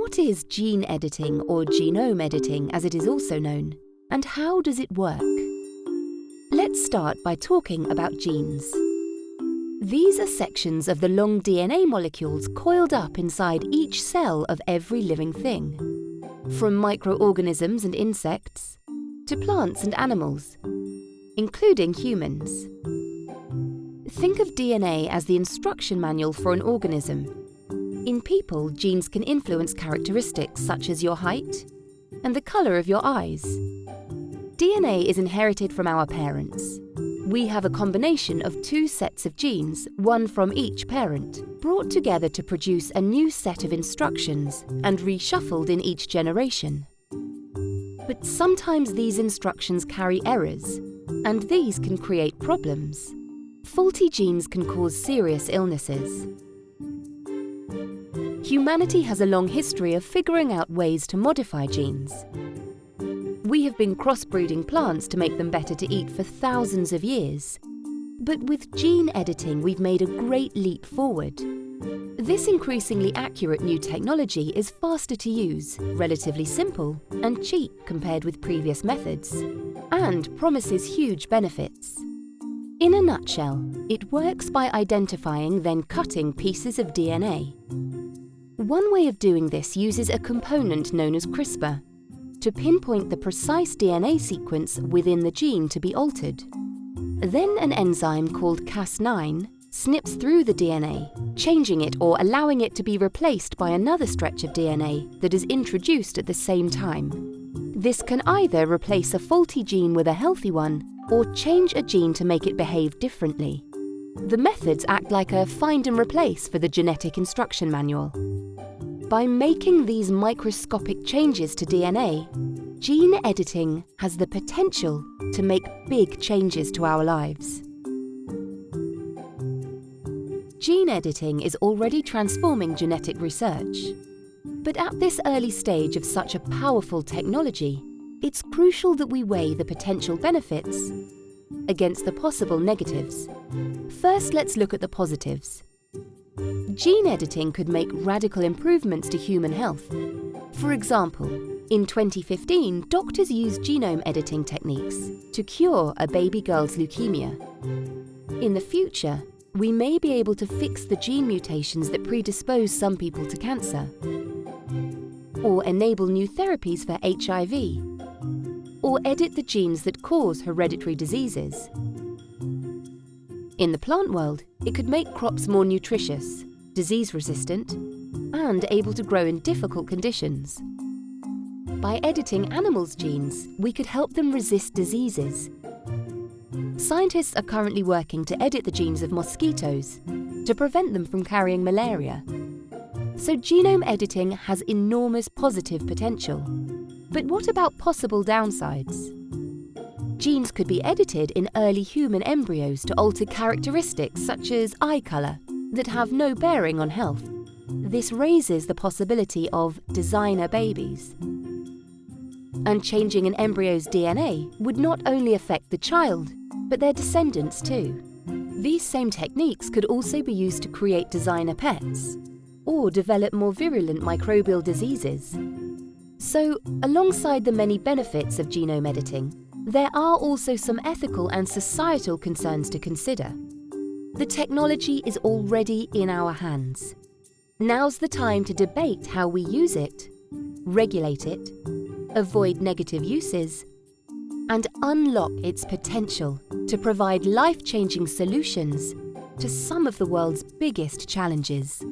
What is gene editing or genome editing as it is also known, and how does it work? Let's start by talking about genes. These are sections of the long DNA molecules coiled up inside each cell of every living thing. From microorganisms and insects, to plants and animals, including humans. Think of DNA as the instruction manual for an organism. In people, genes can influence characteristics such as your height and the colour of your eyes. DNA is inherited from our parents. We have a combination of two sets of genes, one from each parent, brought together to produce a new set of instructions and reshuffled in each generation. But sometimes these instructions carry errors, and these can create problems. Faulty genes can cause serious illnesses. Humanity has a long history of figuring out ways to modify genes. We have been crossbreeding plants to make them better to eat for thousands of years. But with gene editing, we've made a great leap forward. This increasingly accurate new technology is faster to use, relatively simple, and cheap compared with previous methods, and promises huge benefits. In a nutshell, it works by identifying then cutting pieces of DNA. One way of doing this uses a component known as CRISPR, to pinpoint the precise DNA sequence within the gene to be altered. Then an enzyme called Cas9 snips through the DNA, changing it or allowing it to be replaced by another stretch of DNA that is introduced at the same time. This can either replace a faulty gene with a healthy one or change a gene to make it behave differently. The methods act like a find and replace for the genetic instruction manual. By making these microscopic changes to DNA, gene editing has the potential to make big changes to our lives. Gene editing is already transforming genetic research. But at this early stage of such a powerful technology, it's crucial that we weigh the potential benefits against the possible negatives. First, let's look at the positives. Gene editing could make radical improvements to human health. For example, in 2015, doctors used genome editing techniques to cure a baby girl's leukemia. In the future, we may be able to fix the gene mutations that predispose some people to cancer, or enable new therapies for HIV, or edit the genes that cause hereditary diseases. In the plant world, it could make crops more nutritious, disease-resistant, and able to grow in difficult conditions. By editing animals' genes, we could help them resist diseases. Scientists are currently working to edit the genes of mosquitoes to prevent them from carrying malaria. So genome editing has enormous positive potential. But what about possible downsides? Genes could be edited in early human embryos to alter characteristics such as eye colour that have no bearing on health. This raises the possibility of designer babies. And changing an embryo's DNA would not only affect the child, but their descendants too. These same techniques could also be used to create designer pets or develop more virulent microbial diseases. So, alongside the many benefits of genome editing, there are also some ethical and societal concerns to consider. The technology is already in our hands. Now's the time to debate how we use it, regulate it, avoid negative uses, and unlock its potential to provide life-changing solutions to some of the world's biggest challenges.